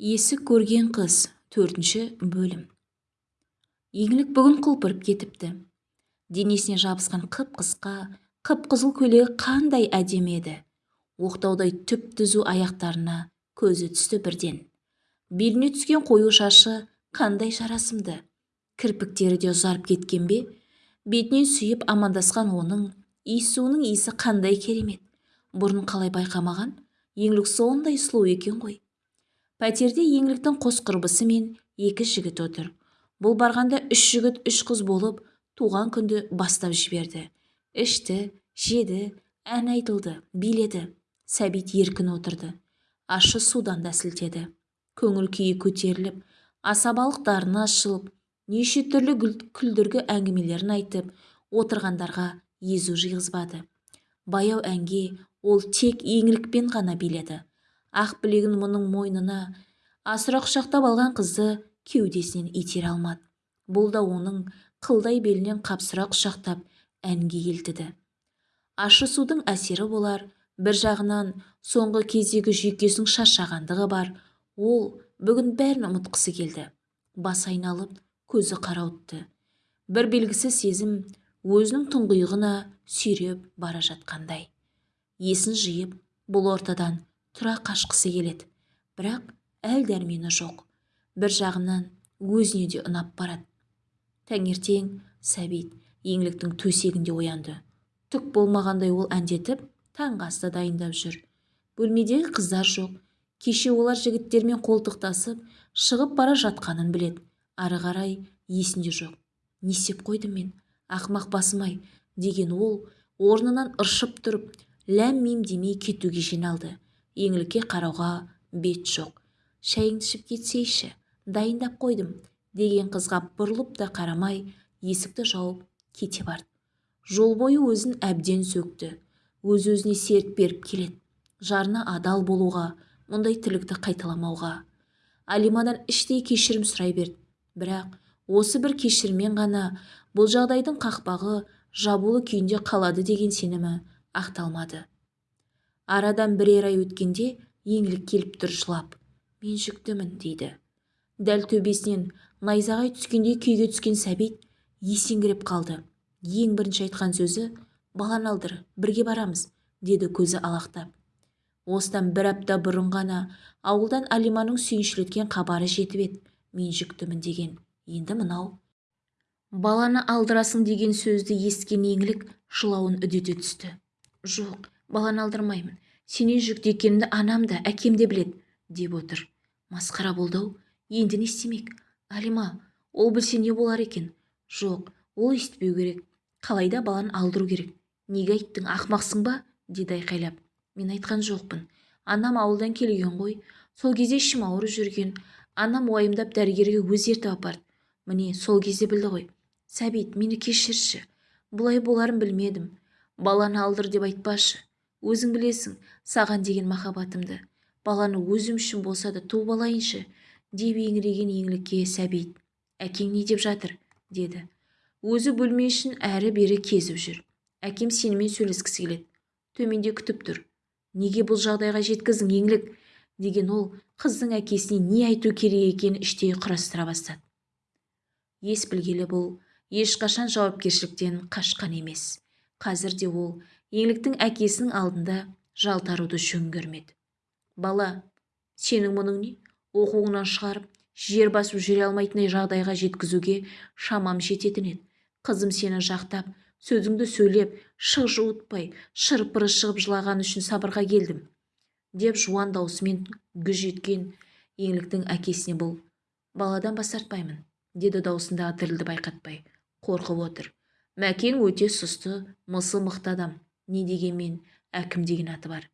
есік көрген қыз төртінші бөлім. Еңлік бүгін құлпырып кетіпті. Денесіне жабысқан қып-қысқа қып-қызыл көйлегі қандай әдемі еді. Оқтаудай түп-түзу аяқтарына көзі түсті бірден. Беліне түскен қою шашы қандай жарасымды кірпіктері де ұзарып кеткен бе? Бетінен сүйіп амандасқан оның иіссуының иісі қандай керемет. Бұрын қалай байқамаған еңлік сондай сұлу екен ғой. Пәтерде еңліктің қос құрбысы мен екі жігіт отыр. Бұл барғанда үш жігіт үш қыз болып туған күнді бастап жіберді. Ішті жеді ән айтылды биледі. Сәбит еркін отырды. Ащы судан да сілтеді. Көңіл күйі көтеріліп асабалық дарыны ашылып неше түрлі күлдіргі әңгімелерін айтып отырғандарға езу жиғызбады. Баяу әнге ол тек еңлікпен ғана биледі. Ақ білегін мұның мойнына асыра құшақтап алған қызды кеудесінен итере алмады. Бұл да оның қылдай белінен қапсыра құшақтап әнге келтіді ащы судың әсері болар бір жағынан соңғы кездегі жүйкесінің шаршағандығы бар. Ол бүгін бәрін ұмытқысы келді. Бас айналып көзі қарауытты. Бір белгісіз сезім өзінің тұңғиығына сүйреп бара жатқандай. Есін жиып бұл ортадан тұра қашқысы келеді. Бірақ әл дәрмені жоқ. Бір жағынан өзіне де ұнап барады. Таңертең сәбит еңліктің төсегінде оянды. Түк болмағандай ол әндетіп таңғы асты дайындап жүр. Бөлмедегі қыздар жоқ. Кеше олар жігіттермен қолтықтасып шығып бара жатқанын білет. ары қарай есінде жоқ. Не істеп қойдым мен? Ақымақ басым-ай деген ол орнынан ыршып тұрып ләм мим демей кетуге жиналды. Еңлікке қарауға бет жоқ. Шайыңды ішіп кетсейші дайындап қойдым деген қызға бұрылып та қарамай есікті жауып кете барды. Жол бойы өзін әбден сөкті. Өз-өзіне серт беріп келеді. Жарына адал болуға мұндай тірлікті қайталамауға. Алимадан іштей кешірім сұрай берді. Бірақ осы бір кешіріммен ғана бұл жағдайдың қақпағы жабулы күйінде қалады деген сенімі ақталмады. Арадан бірер ай өткенде еңлік келіп тұр жылап. Мен жүктімін дейді. Дәл төбесінен найзағай түскендей күйге түскен сәбит есеңгіреп қалды. Ең бірінші айтқан сөзі баланы алдыр бірге барамыз деді көзі алақтап. Осыдан бір апта бұрын ғана ауылдан алиманың сүйіншілеткен хабары жетіп еді. Мен жүктімін деген. Енді мынау? Баланы алдырасың деген сөзді естіген еңлік жылауын үдете түсті. Жоқ баланы алдырмаймын. Сенен жүкті екенімді анам да әкем де біледі деп отыр. Масқара болды-ау енді не істемек? Алима ол білсе не болар екен? Жоқ ол естіпеу керек. Қалайда баланы алдыру керек. Неге айттың ақмақсың ба? Деді айқайлап. Мен айтқан жоқпын. Анам ауылдан келген ғой. Сол кезде ішім ауырып жүрген. Анам уайымдап дәрігерге өзі ертіп апарды. Міне сол кезде білді ғой. Сәбит мені кешірші. Бұлай боларын білмедім. Баланы алдыр деп айтпашы. Өзің білесің саған деген махаббатымды. Баланы өзім үшін болса да туып алайыншы деп еңіреген еңлікке сәбит. Әкең не деп жатыр? деді. Өзі бөлме ішін әрі-бері кезіп жүр. Әкем сенімен сөйлескісі келеді. Төменде күтіп тұр. Неге бұл жағдайға жеткіздің еңлік? деген ол қыздың әкесіне не айту керек екенін іштей құрастыра бастады. Ес білгелі бұл ешқашан жауапкершіліктен қашқан емес. Қазір де ол еңліктің әкесінің алдында жалтаруды жөн көрмеді. Бала сенің мұның не? Оқуыңнан шығарып жер басып жүре алмайтындай жағдайға жеткізуге шамам жететін еді. Қызым сені жақтап сөзіңді сөйлеп шық жуытпай шырпыры шығып жылаған үшін сабырға келдім деп жуан даусымен гүж еткен еңліктің әкесіне бұл баладан бас тартпаймын деді даусындағы дірілді байқатпай қорқып отыр. Мәкең өте сұсты мысы мықты адам. Не дегенмен әкім деген аты бар.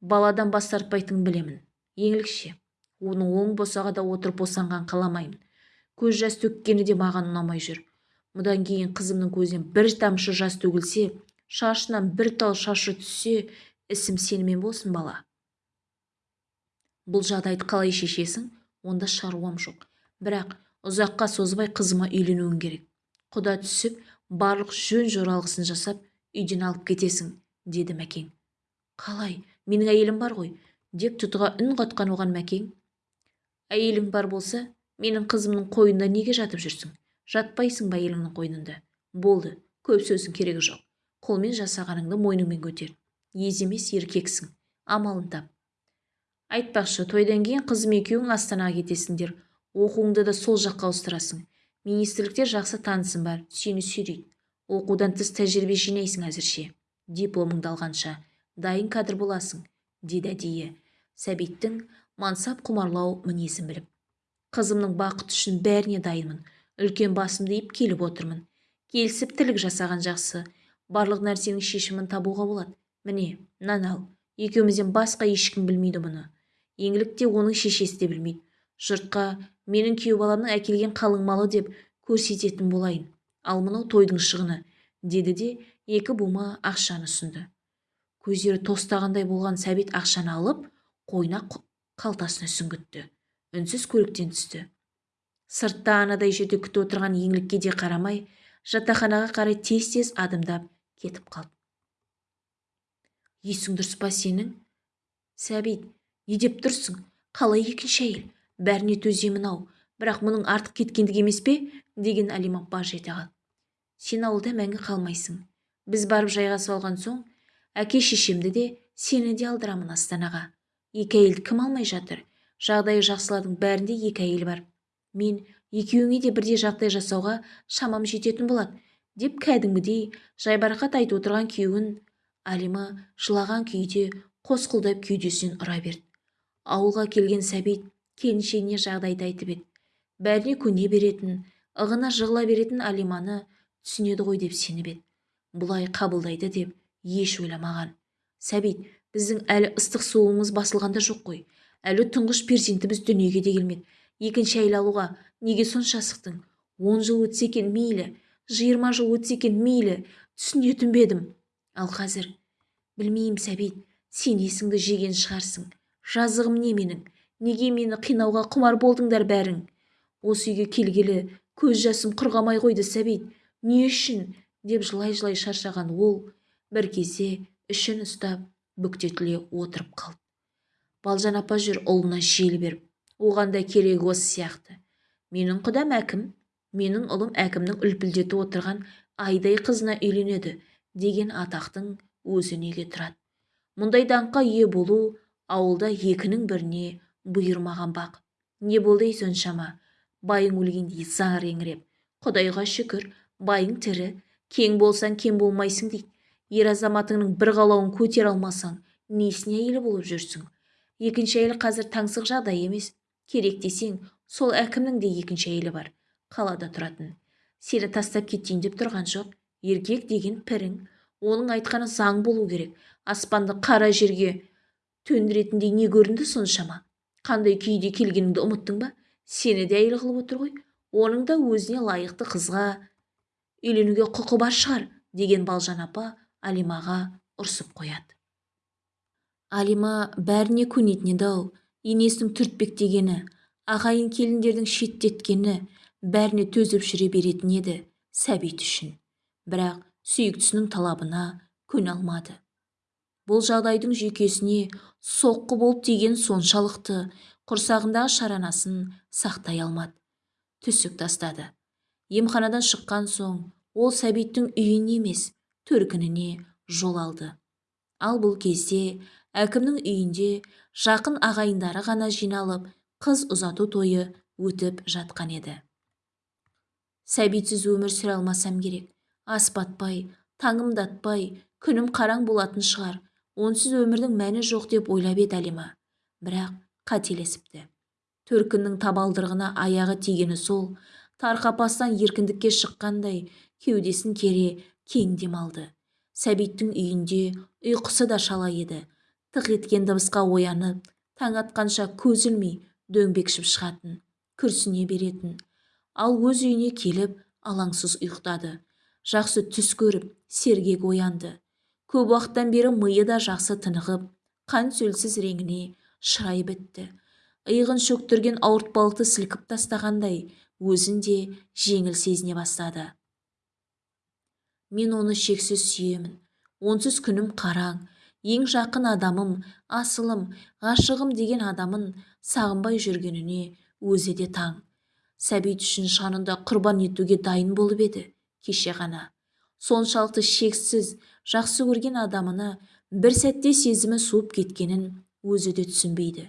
Баладан бас тартпайтынын білемін. Еңлікше. Оның оң босағада отырып босанған қаламаймын. Көз жас төккені де маған ұнамай жүр. Мұдан кейін қызымның көзінен бір тамшы жас төгілсе шашынан бір тал шашы түссе ісім сенімен болсын бала. Бұл жағдайды қалай шешесің? Онда шаруам жоқ. Бірақ ұзаққа созбай қызыма үйленуің керек. Құда түсіп барлық жөн жоралғысын жасап үйден алып кетесің деді мәкең. Қалай менің әйелім бар ғой деп тұтыға үн қатқан оған мәкең. Әйелің бар болса менің қызымның қойнында неге жатып жүрсің? Жатпайсың ба әйеліңнің қойнында? Болды көп сөздің керегі жоқ. Қолмен жасағаныңды мойныңмен көтер. Ез емес еркексің. Амалын тап. Айтпақшы тойдан кейін қызым екеуің астанаға кетесіңдер. Оқуыңды да сол жаққа ауыстырасың. Министрлікте жақсы танысым бар сені сүйрейді. Оқудан тыс тәжірибе жинайсың әзірше. Дипломыңды алғанша. Дайын кадр боласың деді әдейі. Сәбиттің мансап құмарлау мінезін біліп. Қызымның бақыты үшін бәріне дайынмын. Үлкен басымды иіп келіп отырмын. Келісіп тілік жасаған жақсы. Барлық нәрсенің шешімін табуға болады. Міне мынаны ал. Екеумізден басқа ешкім білмейді мұны. Еңлік те оның шешесі де білмейді. Жұртқа менің күйеу баламның әкелген қалың малы деп көрсететін болайын. Ал мынау тойдың шығыны деді де екі бума ақшаны ұсынды. Көздері тостағандай болған сәбит ақшаны алып қойна қалтасына сүңгітті. Үнсіз көліктен түсті. Сыртта анадай жерде күтіп отырған еңлікке де қарамай жатақханаға қарай тез-тез адымдап кетіп қалды. Есің дұрыс па сенің? Сәбит не деп тұрсың? Қалай екінші әйел? Бәріне төземін-ау бірақ мұның артық кеткендік емес пе? деген әлима баж ете қалды сен ауылда мәңгі қалмайсың. Біз барып жайғасып алған соң әке шешемді де сені де алдырамын астанаға екі әйелді кім алмай жатыр? Жағдайы жақсылардың бәрінде екі әйел бар. Мен екеуіңе де бірдей жағдай жасауға шамам жететін болады деп кәдімгідей жайбарақат айтып отырған күйеуін алима жылаған күйде қос қолдап кеудесінен ұра берді. Ауылға келген сәбит келіншегіне жағдайды айтып еді. Бәріне көне беретін ығына жығыла беретін алиманы түсінеді ғой деп сеніп еді. Бұлай қабылдайды деп еш ойламаған. Сәбит біздің әлі ыстық суымыз басылған да жоқ қой. Әлі тұңғыш перзентіміз дүниеге де келмеді. Екінші әйел алуға неге сонша асықтың? Он жыл өтсе екен мейлі жиырма жыл өтсе екен мейлі түсінетін бе едім ал қазір білмеймін сәбит сен есіңді жеген шығарсың. Жазығым не менің? Неге мені қинауға құмар болдыңдар бәрің? Осы үйге келгелі көз жасым құрғамай қойды сәбит. Не үшін? деп жылай-жылай шаршаған ол бір кезде ішін ұстап бүктетіле отырып қалды. Балжан апа жүр ұлына жел беріп. Оған да керегі осы сияқты. Менің құдам әкім менің ұлым әкімнің үлпілдетіп отырған айдай қызына үйленеді деген атақтың өзі неге тұрады? Мұндай даңққа ие болу ауылда екінің біріне бұйырмаған бақ. Не болды ей соншама? Байың өлгендей зар еңіреп. Құдайға шүкір байың тірі. Кең болсаң кем болмайсың дейді ер азаматыңның бір қалауын көтере алмасаң несіне әйелі болып жүрсің? Екінші әйел қазір таңсық жағдай емес. Керек десең сол әкімнің де екінші әйелі бар. Қалада тұратын. Сені тастап кетейін деп тұрған жоқ. Еркек деген пірің. Оның айтқаны заң болу керек. Аспанды қара жерге төндіретіндей не көрінді соншама? Қандай күйде келгеніңді ұмыттың ба? Сені де әйел қылып отыр ғой. Оның да өзіне лайықты қызға үйленуге құқы бар шығар деген балжан апа алимаға ұрсып қояды. Алима бәріне көнетін еді-ау енесінің түртпектегені ағайын келіндердің шеттеткені бәріне төзіп жүре беретін еді сәбит үшін. Бірақ сүйіктісінің талабына көне алмады. Бұл жағдайдың жүйкесіне соққы болып тиген соншалықты құрсағындағы шаранасын сақтай алмады. Түсік тастады. Емханадан шыққан соң ол сәбиттің үйіне емес төркініне жол алды. Ал бұл кезде әкімнің үйінде жақын ағайындары ғана жиналып қыз ұзату тойы өтіп жатқан еді. Сәбитсіз өмір сүре алмасам керек. Ас батпай күнім қараң болатын шығар. Онсыз өмірдің мәні жоқ деп ойлап еді әлима. Бірақ қателесіпті. Төркіннің табалдырығына аяғы тигені сол тар қапастан еркіндікке шыққандай кеудесін кере кең демалды. Сәбиттің үйінде ұйқысы да шала еді. Тық еткен дыбысқа оянып таң атқанша көз ілмей дөңбекшіп шығатын күрсіне беретін. Ал өз үйіне келіп алаңсыз ұйықтады. Жақсы түс көріп сергек оянды. Көп уақыттан бері миы да жақсы тынығып қан сөлсіз реңіне шырай бітті иығын шөктірген ауыртпалықты сілкіп тастағандай өзін де жеңіл сезіне бастады. Мен оны шексіз сүйемін. Онсыз күнім қараң. Ең жақын адамым асылым ғашығым деген адамын сағынбай жүргеніне өзі де таң. Сәбит үшін шанында құрбан етуге дайын болып еді кеше ғана. Соншалықты шексіз жақсы көрген адамына бір сәтте сезімі суып кеткенін өзі де түсінбейді.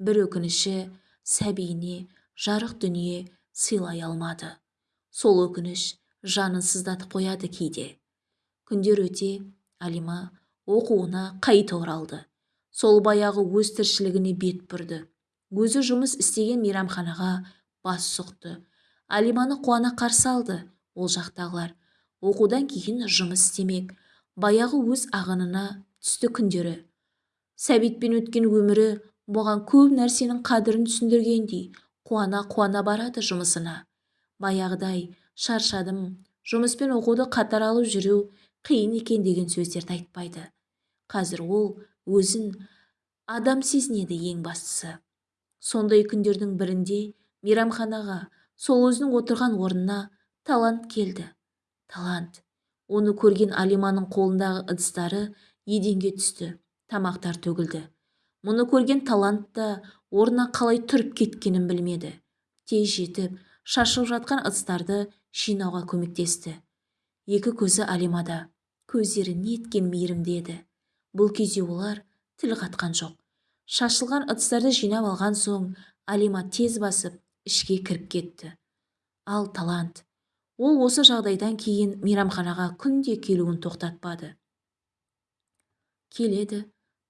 Бір өкініші сәбиіне жарық дүние сыйлай алмады. Сол өкініш жанын сыздатып қояды кейде. Күндер өте алима оқуына қайта оралды. Сол баяғы өз тіршілігіне бет бұрды. Өзі жұмыс істеген мейрамханаға бас сұқты. Алиманы қуана қарсы алды ол жақтағылар. Оқудан кейін жұмыс істемек баяғы өз ағынына түсті күндері. Сәбитпен өткен өмірі бұған көп нәрсенің қадірін түсіндіргендей қуана-қуана барады жұмысына. Баяғыдай шаршадым жұмыс пен оқуды қатар алып жүру қиын екен деген сөздерді айтпайды. Қазір ол өзін адам сезінеді ең бастысы. Сондай күндердің бірінде мейрамханаға сол өзінің отырған орнына талант келді. Талант. Оны көрген алиманың қолындағы ыдыстары еденге түсті тамақтар төгілді. Мұны көрген талант та орнына қалай тұрып кеткенін білмеді. Тез жетіп шашылып жатқан ыдыстарды жинауға көмектесті. Екі көзі алимада. Көздері неткен мейірімді еді. Бұл кезде олар тіл қатқан жоқ. Шашылған ыдыстарды жинап алған соң алима тез басып ішке кіріп кетті. Ал талант ол осы жағдайдан кейін мейрамханаға күнде келуін тоқтатпады. Келеді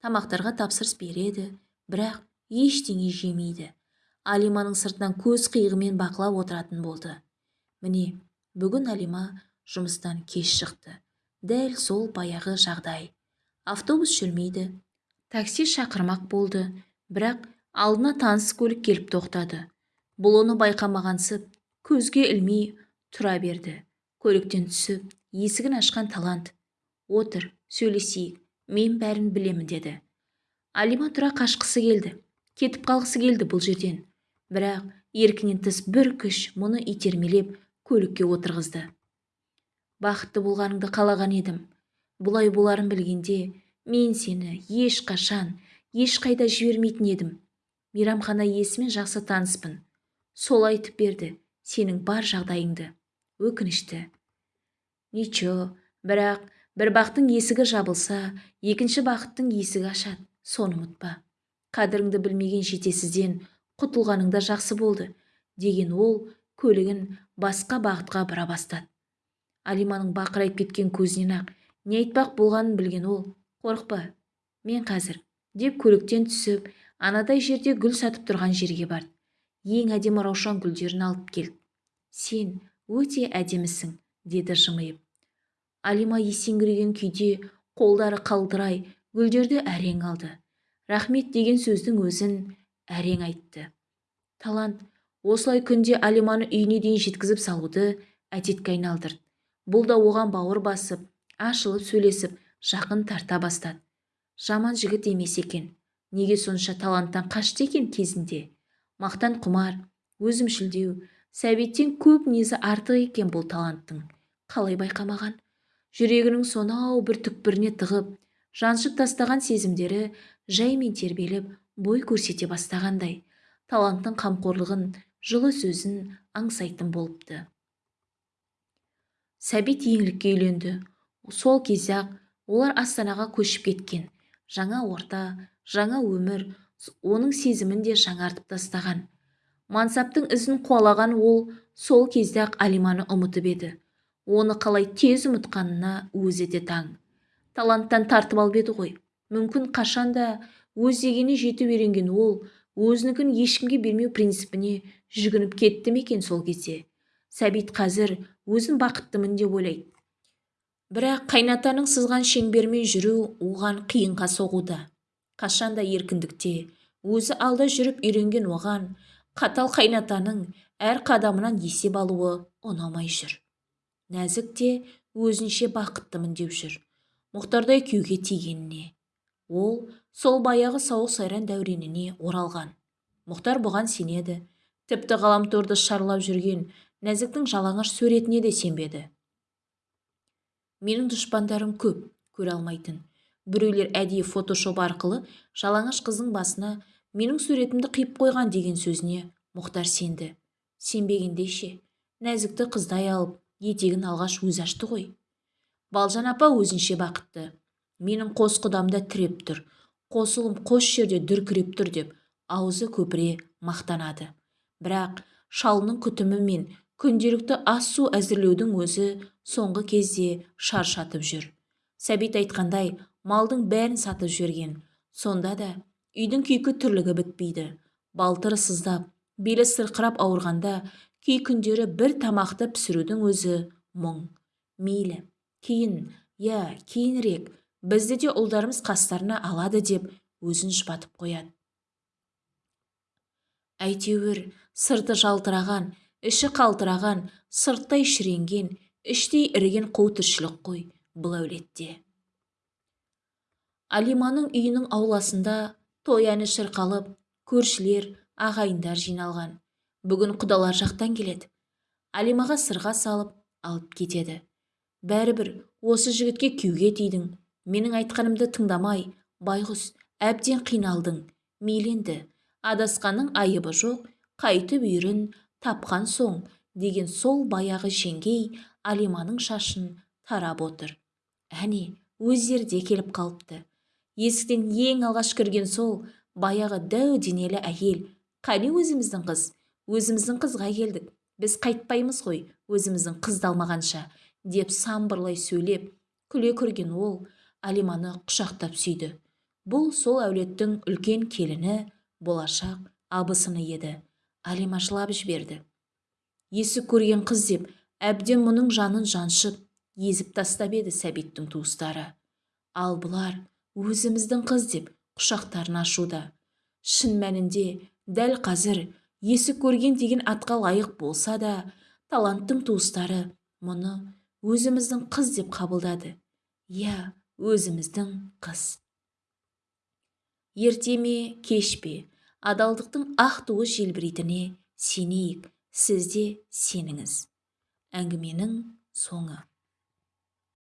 тамақтарға тапсырыс береді бірақ ештеңе жемейді. Алиманың сыртынан көз қиығымен бақылап отыратын болды. Міне бүгін алима жұмыстан кеш шықты. Дәл сол баяғы жағдай. Автобус жүрмейді такси шақырмақ болды бірақ алдына таныс көлік келіп тоқтады. Бұл оны байқамағансып көзге ілмей тұра берді. Көліктен түсіп есігін ашқан талант. Отыр сөйлесейік мен бәрін білемін деді. Алима тұра қашқысы келді. Кетіп қалғысы келді бұл жерден. Бірақ еркінен тыс бір күш мұны итермелеп көлікке отырғызды. Бақытты болғаныңды қалаған едім. Бұлай боларын білгенде мен сені ешқашан ешқайда жібермейтін едім. Мейрамхана иесімен жақсы таныспын. Сол айтып берді сенің бар жағдайыңды өкінішті ничо бірақ бір бақтың есігі жабылса екінші бақыттың есігі ашады соны ұмытпа. Қадіріңді білмеген жетесізден құтылғаның да жақсы болды деген ол көлігін басқа бағытқа бұра бастады. Алиманың бақырайып кеткен көзінен-ақ не айтпақ болғанын білген ол қорықпа мен қазір деп көліктен түсіп анадай жерде гүл сатып тұрған жерге барды. Ең әдемі раушан гүлдерін алып кел сен өте әдемісің деді жымиып. Алима есеңгіреген күйде қолдары қалтырай гүлдерді әрең алды. Рахмет деген сөздің өзін әрең айтты. Талант осылай күнде алиманы үйіне дейін жеткізіп салуды әдетке айналдырды бұл да оған бауыр басып ашылып сөйлесіп жақын тарта бастады. Жаман жігіт емес екен. Неге сонша таланттан қашты екен кезінде? Мақтан құмар өзімшілдеу сәбиттен көп мінезі артық екен бұл таланттың. Қалай байқамаған? Жүрегінің сонау бір түкпіріне тығып жаншып тастаған сезімдері жаймен тербеліп бой көрсете бастағандай таланттың қамқорлығын жылы сөзін аңсайтын болыпты. Сәбит еңлікке үйленді. Сол кезде-ақ олар астанаға көшіп кеткен. Жаңа орта жаңа өмір оның сезімін де жаңартып тастаған. Мансаптың ізін қуалаған ол сол кезде-ақ алиманы ұмытып еді. Оны қалай тез ұмытқанына өзі де таң. Таланттан тартып алып еді ғой. Мүмкін қашанда өз дегеніне жетіп үйренген ол өзінікін ешкімге бермеу принципіне жүгініп кетті ме екен сол кезде? Сәбит қазір өзін бақыттымын деп ойлайды. Бірақ қайнатаның сызған шеңбермен жүру оған қиынға соғуда. Қашанда еркіндікте өзі алда жүріп үйренген оған қатал қайнатаның әр қадамынан есеп алуы ұнамай жүр. Нәзік те өзінше бақыттымын деп жүр. Мұхтардай күйеуге тигеніне ол сол баяғы сауық сайран дәуреніне оралған. Мұхтар бұған сенеді. Тіпті ғаламторды шарлап жүрген нәзіктің жалаңаш суретіне де сенбеді. Менің дұшпандарым көп көре алмайтын. Біреулер әдейі фотошоп арқылы жалаңаш қыздың басына менің суретімді қиып қойған деген сөзіне мұхтар сенді. Сенбегенде ше нәзікті қыздай алып етегін алғаш өзі ашты ғой. Балжан апа өзінше бақытты. Менің қос құдам да тіреп тұр. Қос ұлым қос жерде дүркіреп тұр деп аузы көпіре мақтанады. Бірақ шалының күтімі мен күнделікті ас су әзірлеудің өзі соңғы кезде шаршатып жүр. Сәбит айтқандай малдың бәрін сатып жіберген. Сонда да үйдің күйкі тірлігі бітпейді балтыры сыздап белі сырқырап ауырғанда кей күндері бір тамақты пісірудің өзі мұң. Мейлі кейін иә кейінірек бізді де ұлдарымыз қастарына алады деп өзін жұбатып қояды. Әйтеуір сырты жалтыраған іші қалтыраған сырттай шіренген іштей іріген қу тіршілік қой бұл әулетте. Алиманың үйінің ауласында той әні шырқалып көршілер ағайындар жиналған. Бүгін құдалар жақтан келеді. Алимаға сырға салып алып кетеді. Бәрібір осы жігітке күйге тидің менің айтқанымды тыңдамай байғұс әбден қиналдың. Мейленді адасқанның айыбы жоқ қайтып үйірін тапқан соң деген сол баяғы жеңгей алиманың шашын тарап отыр. Әне өздері де келіп қалыпты. Есіктен ең алғаш кірген сол баяғы дәу денелі әйел. Қане өзіміздің қыз? Өзіміздің қызға келдік. Біз қайтпаймыз ғой өзіміздің қызды алмағанша деп самбырлай сөйлеп күле кірген ол алиманы құшақтап сүйді. Бұл сол әулеттің үлкен келіні болашақ абысыны еді. Алима жылап жіберді. Есік көрген қыз деп әбден мұның жанын жаншып езіп тастап еді сәбиттің туыстары. Ал бұлар өзіміздің қыз деп құшақтарын ашуда. Шын мәнінде дәл қазір есік көрген деген атқа лайық болса да таланттың туыстары мұны өзіміздің қыз деп қабылдады. Иә өзіміздің қыз. Ерте ме кеш пе? Адалдықтың ақ туы желбірейтініне сенейік. Сіз де сеніңіз. Әңгіменің соңы.